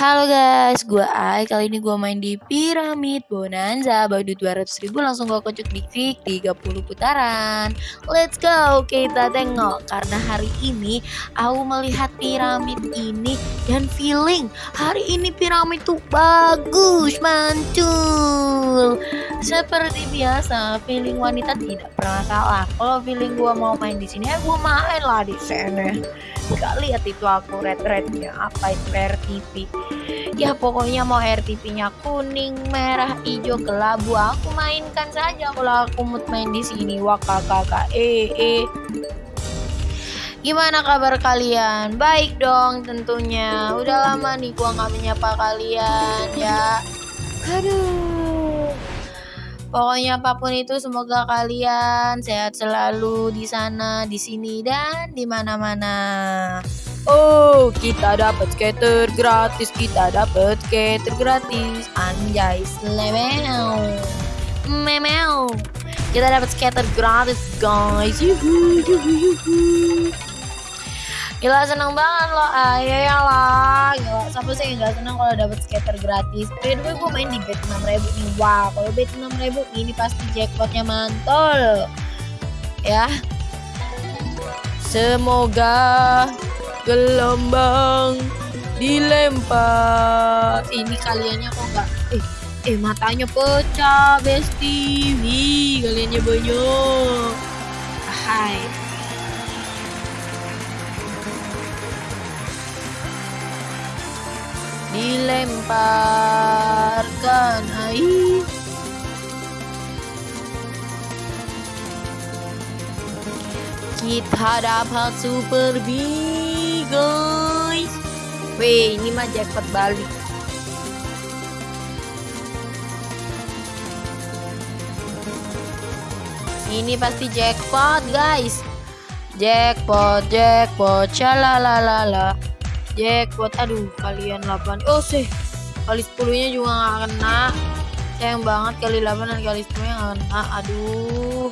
Halo guys, gue Ai. Kali ini gue main di Piramid Bonanza. Badu 200 ribu langsung gue kocok di 30 putaran. Let's go, kita tengok. Karena hari ini aku melihat piramid ini dan feeling hari ini piramid tuh bagus, mantul. Seperti biasa, feeling wanita tidak pernah salah. Kalau feeling gue mau main di sini, ya gue main lah di sini. Gak lihat itu aku red rednya apa itu RTP ya pokoknya mau RTP nya kuning merah hijau kelabu aku mainkan saja kalau aku mood main di sini wah kakak eh eh Gimana kabar kalian? Baik dong tentunya. Udah lama nih gua nggak menyapa kalian ya. Aduh. Pokoknya apa pun itu semoga kalian sehat selalu di sana, di sini dan di mana-mana. Oh, kita dapat skater gratis, kita dapat skater gratis. Anjay, slemeu. Memeu. Kita dapat skater gratis, guys. Yuhu, yuhu, yuhu. Gila seneng banget loh ayo ya lah Gila siapa sih yang gak seneng kalau dapet skater gratis? By the way gue main di bet 6 ribu nih. Wah kalau bet 6 ribu ini pasti jackpotnya mantul. Ya. Semoga gelombang dilempar. Ini kaliannya kok gak Eh eh matanya pecah besti Wih kaliannya banyak Hai dilemparkan. Air kita dapat super big guys. Wih ini mah jackpot balik ini pasti jackpot guys. Jackpot jackpot la jackpot aduh kalian 8 oh sih. Kali 10 nya juga gak kena. Sayang banget kali 8 dan kali 10 nya gak kena. Aduh.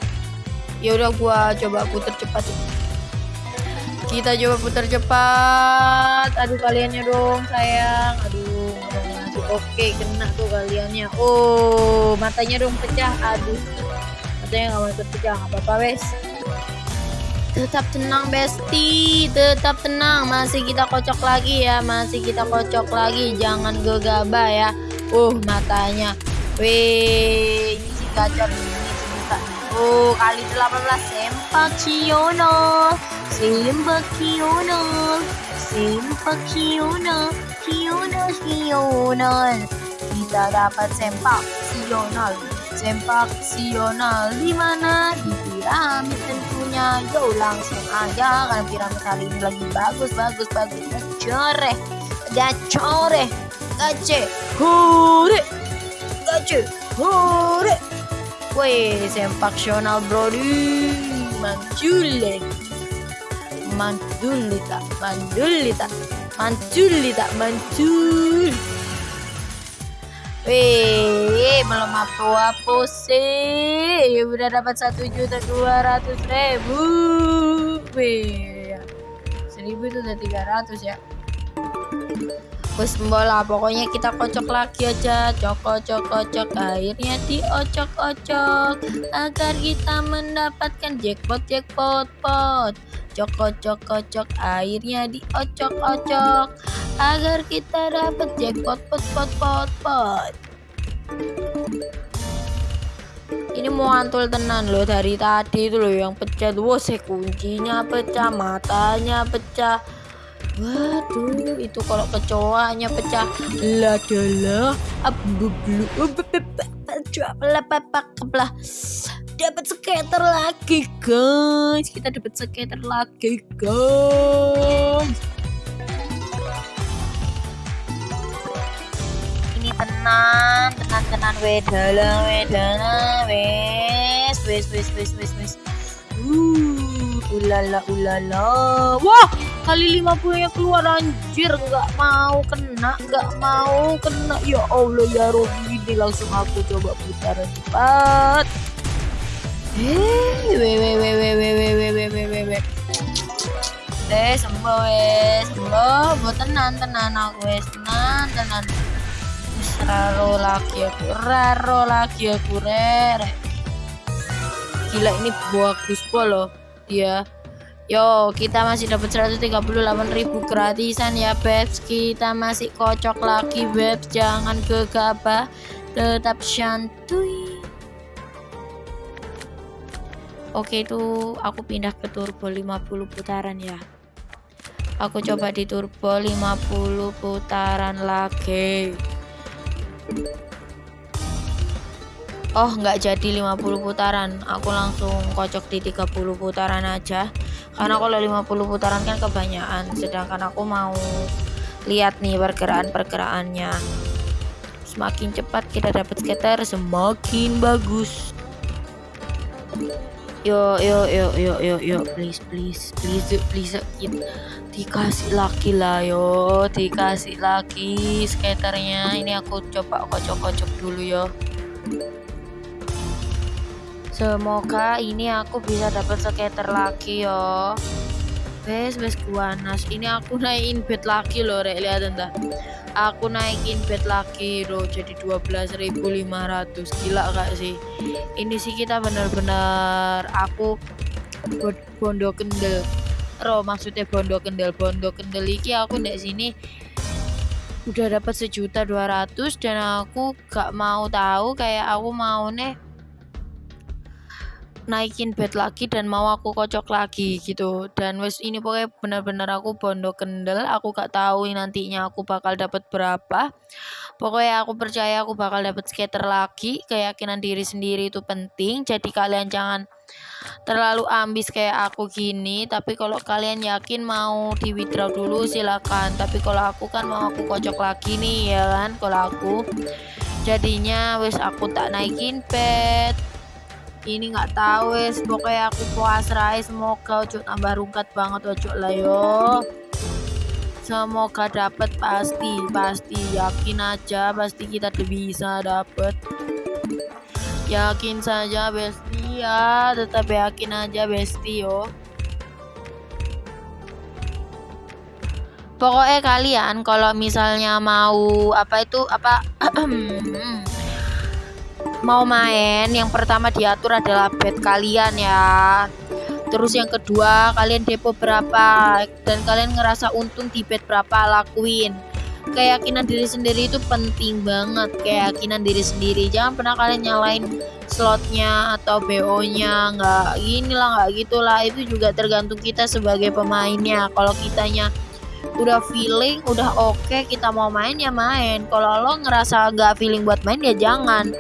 Ya udah gua coba putar cepat. Kita coba putar cepat. Aduh kaliannya dong sayang. Aduh oke kena tuh kaliannya. Oh matanya dong pecah. Aduh. Matanya gak mau pecah. Apa-apa wes tetap tenang besti. Tetap tenang. Masih kita kocok lagi ya. Masih kita kocok lagi. Jangan gegabah ya. Uh matanya. Weh ini si gacor ini sebuta oh kali 18 sempak ciono. Sempak ciono. Sempak ciono. Ciono ciono. Kita dapat sempak ciono. Sempak sional di mana? Di piramid tentunya yo langsung aja. Kan piramid kali ini lagi bagus bagus bagus. Gacore gacore gace hore gace hore Wih, sempak sional brody manjule mandulita mandulita mandulita manjul Wih, belum apa-apa sih. Udah dapat satu juta dua ratus ribu. Wih, seribu itu udah tiga ratus ya. Bos bola, pokoknya kita kocok lagi aja, cokok cokok cok airnya diocok-ocok agar kita mendapatkan jackpot jackpot pot. Cokok cokok cok airnya diocok-ocok agar kita dapat jackpot pot pot pot pot ini mau antul tenan loh dari tadi itu loh yang pecah saya kuncinya pecah matanya pecah waduh itu kalau kecoanya pecah ladalah abu blu lah dapat skater lagi guys. Kita dapat skater lagi guys. Tenang tenang tenang wedala wedala wes wes wes wes wes wes uh ulala ulala. Wah kali 50 yang keluar anjir. Nggak mau kena nggak mau kena. Ya Allah ya Robi ini langsung aku coba putaran cepat eh we we we we we we we we we we deh sembuh wes sembuh buat tenan tenan aku wes tenan tenan tenan raro lagi aku raro lagi aku rere gila ini bagus loh dia Yo, kita masih dapat 138.000 gratisan ya, Bebs. Kita masih kocok lagi, Bebs. Jangan gegabah, tetap santuy. Oke, itu aku pindah ke turbo 50 putaran ya. Aku coba di turbo 50 putaran lagi. Oh, nggak jadi 50 putaran. Aku langsung kocok di 30 putaran aja karena kalau 50 putaran kan kebanyakan sedangkan aku mau lihat nih pergerakan-pergerakannya semakin cepat kita dapat skater semakin bagus yo yo yo yo yo yo. Please please please please please dikasih lagi lah yo. Dikasih lagi skaternya. Ini aku coba kocok-kocok dulu yo. Semoga ini aku bisa dapat skater lagi yo. Bes bes guanas. Ini aku naikin bed lagi loh, rek. Lihat entah. Aku naikin bed lagi loh jadi 12.500. Gila gak sih? Ini sih kita bener-bener aku bondo kendel. Ro maksudnya bondo kendel, bondo kendel iki aku di sini udah dapat sejuta dua ratus dan aku gak mau tahu kayak aku mau nih naikin bed lagi dan mau aku kocok lagi gitu. Dan wes ini pokoknya benar-benar aku bondo kendel aku gak tahu nantinya aku bakal dapat berapa. Pokoknya aku percaya aku bakal dapat skater lagi keyakinan diri sendiri itu penting. Jadi kalian jangan terlalu ambis kayak aku gini tapi kalau kalian yakin mau di withdraw dulu silakan. Tapi kalau aku kan mau aku kocok lagi nih ya kan kalau aku. Jadinya wes aku tak naikin bed ini nggak tahu wes. Pokoknya aku puas rai. Semoga ojo tambah rungkat banget ojo lah yo. Semoga dapat pasti pasti. Yakin aja pasti kita bisa dapat yakin saja besti ya. Tetap yakin aja besti yo. Pokoknya kalian kalau misalnya mau apa itu apa mau main yang pertama diatur adalah bed kalian ya. Terus yang kedua kalian depo berapa dan kalian ngerasa untung di bed berapa lakuin. Keyakinan diri sendiri itu penting banget keyakinan diri sendiri. Jangan pernah kalian nyalain slotnya atau BO nya nggak gini lah nggak gitulah itu juga tergantung kita sebagai pemainnya. Kalau kitanya udah feeling udah oke okay, kita mau main ya main. Kalau lo ngerasa nggak feeling buat main ya jangan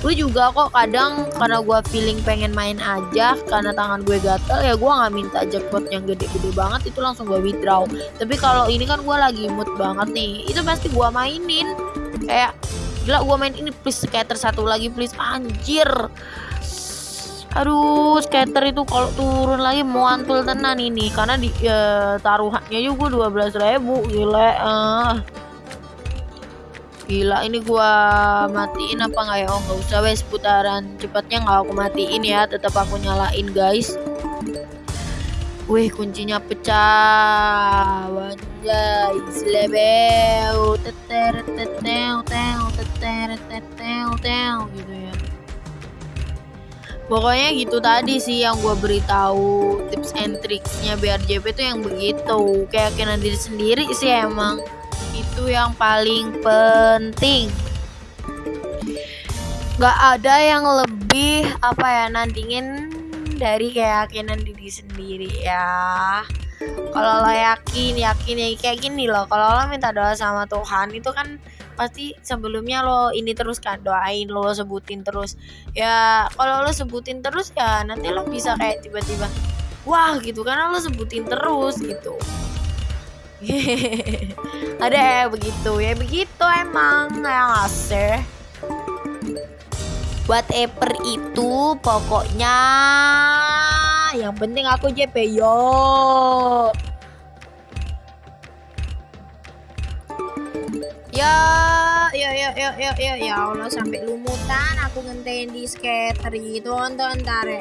gue juga kok kadang karena gue feeling pengen main aja karena tangan gue gatel ya gue nggak minta jackpot yang gede-gede banget itu langsung gue withdraw. Tapi kalau ini kan gue lagi mood banget nih itu pasti gue mainin. Kayak gila gue main ini please skater satu lagi please. Anjir. Aduh skater itu kalau turun lagi mau antul tenan ini karena di ya, taruhannya juga 12 ribu gila. Uh gila ini gua matiin apa nggak ya? Oh nggak usah wes putaran cepatnya nggak aku matiin ya. Tetap aku nyalain guys. Wih kuncinya pecah. Wanjay Selebeu Teter teteu teu Teter teteu teu Gitu ya. Pokoknya gitu tadi sih yang gue beritahu tips and tricksnya biar JP tuh yang begitu. Keyakinan diri sendiri sih emang itu yang paling penting. Gak ada yang lebih apa ya nandingin dari keyakinan diri sendiri ya. Kalau lo yakin yakin ya kayak gini loh. Kalau lo minta doa sama Tuhan itu kan pasti sebelumnya lo ini terus kan doain lo sebutin terus. Ya kalau lo sebutin terus ya nanti lo bisa kayak tiba-tiba wah gitu. Karena lo sebutin terus gitu ada ya begitu. Ya begitu emang yang asir whatever itu pokoknya yang penting aku JP yo. Ya ya ya ya ya ya ya Allah sampai lumutan aku ngentein di skater itu tonton ntar ya.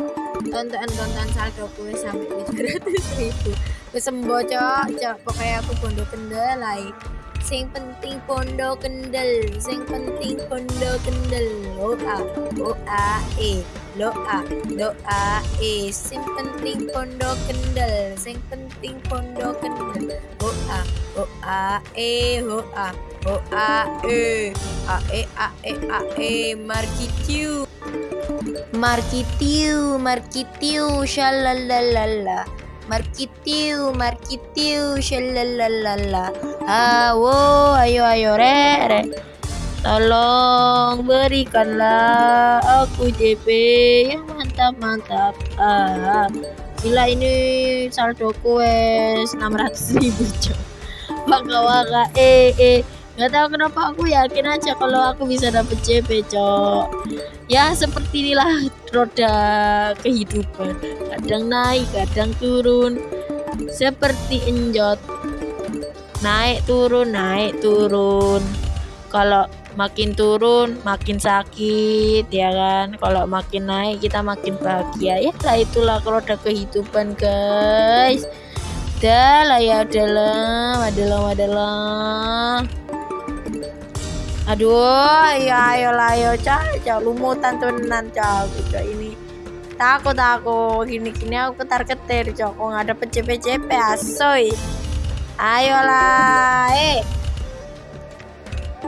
Tonton tonton saldo gue sampai 700 ribu kesembo cok cok pokoknya aku bondo kendalai Sing penting pondok kendel, sing penting pondok kendel. O a e, lo a, e. Sing penting pondok kendel, sing penting pondok kendel. O a, o e, ho a, o a e, a e a e a e. Markitiu, markitiu, markitiu, shalalalala. Markitiu, markitiu, shalalalala. Awo, ayo ayo re, re. Tolong berikanlah aku JP yang mantap mantap. Ah, gila ini saldo wes 600 ribu cok. Waka waka eh eh nggak tahu kenapa aku yakin aja kalau aku bisa dapet JP cok. Ya seperti inilah roda kehidupan. Kadang naik kadang turun. Seperti enjot. Naik turun naik turun. Kalau makin turun makin sakit ya kan? Kalau makin naik kita makin bahagia. Ya lah itulah roda kehidupan guys. Udah lah ya adalah adalah adalah aduh ya ayolah ayo caca lumutan tenan caca gitu ini. Takut aku gini gini aku ketar ketir cok kok nggak ada PCP CP asoy. Ayolah eh.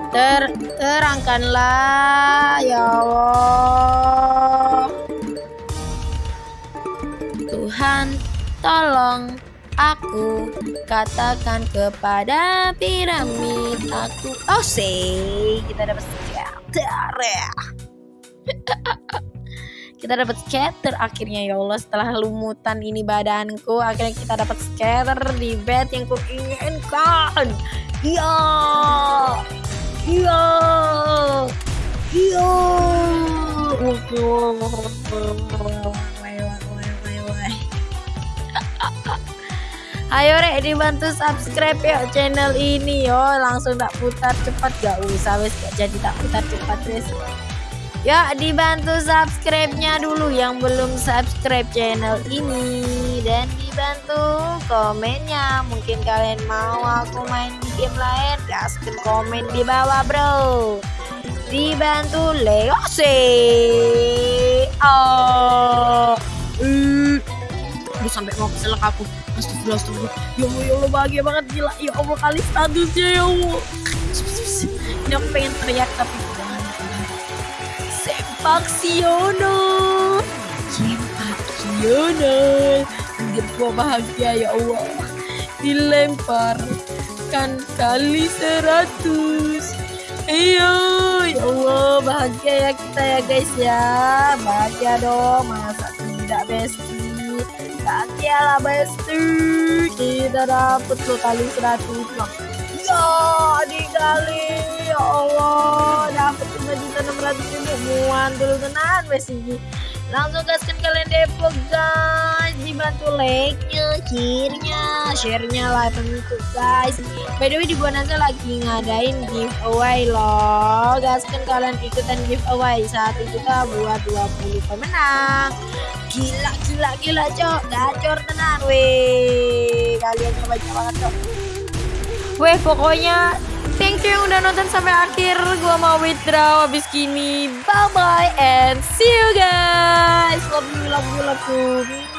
Ter terangkanlah ya Allah. Tuhan tolong aku katakan kepada piramid aku. Oh say kita dapat scatter kita dapat scatter akhirnya ya Allah. Setelah lumutan ini badanku akhirnya kita dapat scatter di bed yang kuinginkan. Iya. Iya. Iya Ayo rek dibantu subscribe ya channel ini yo. Langsung tak putar cepat gak usah wes gak jadi tak putar cepat wes. Ya dibantu subscribe-nya dulu yang belum subscribe channel ini. Dan dibantu komennya. Mungkin kalian mau aku main game lain gaskan komen di bawah bro. Dibantu Leo sih oh. Uh. Aduh sampai mau keselak aku Astagfirullah, astagfirullah. Ya Allah, ya Allah bahagia banget gila. Ya Allah kali statusnya ya Allah. Ini aku pengen teriak tapi jangan. Sepak Siono. Sepak Siono. Bikin gua bahagia ya Allah. Dilempar kan kali seratus. Iya, ya Allah bahagia ya kita ya guys ya. Bahagia dong, masa tidak bestie bahagia lah besti. Kita dapet lo kali 100 bang ya dikali ya Allah dapet 5 juta 600 ribu muan dulu tenan besti langsung gaskan kalian depok guys. Dibantu like-nya share-nya. Share-nya lah tentu guys. By the way di Bonanza lagi ngadain giveaway loh. Gaskan kalian ikutan giveaway. Satu juta buat 20 pemenang. Gila gila gila cok. Gacor tenan weh. Kalian banyak banget cok. Weh pokoknya thank you yang udah nonton sampai akhir. Gua mau withdraw habis gini bye bye and see you guys. Love you love you love you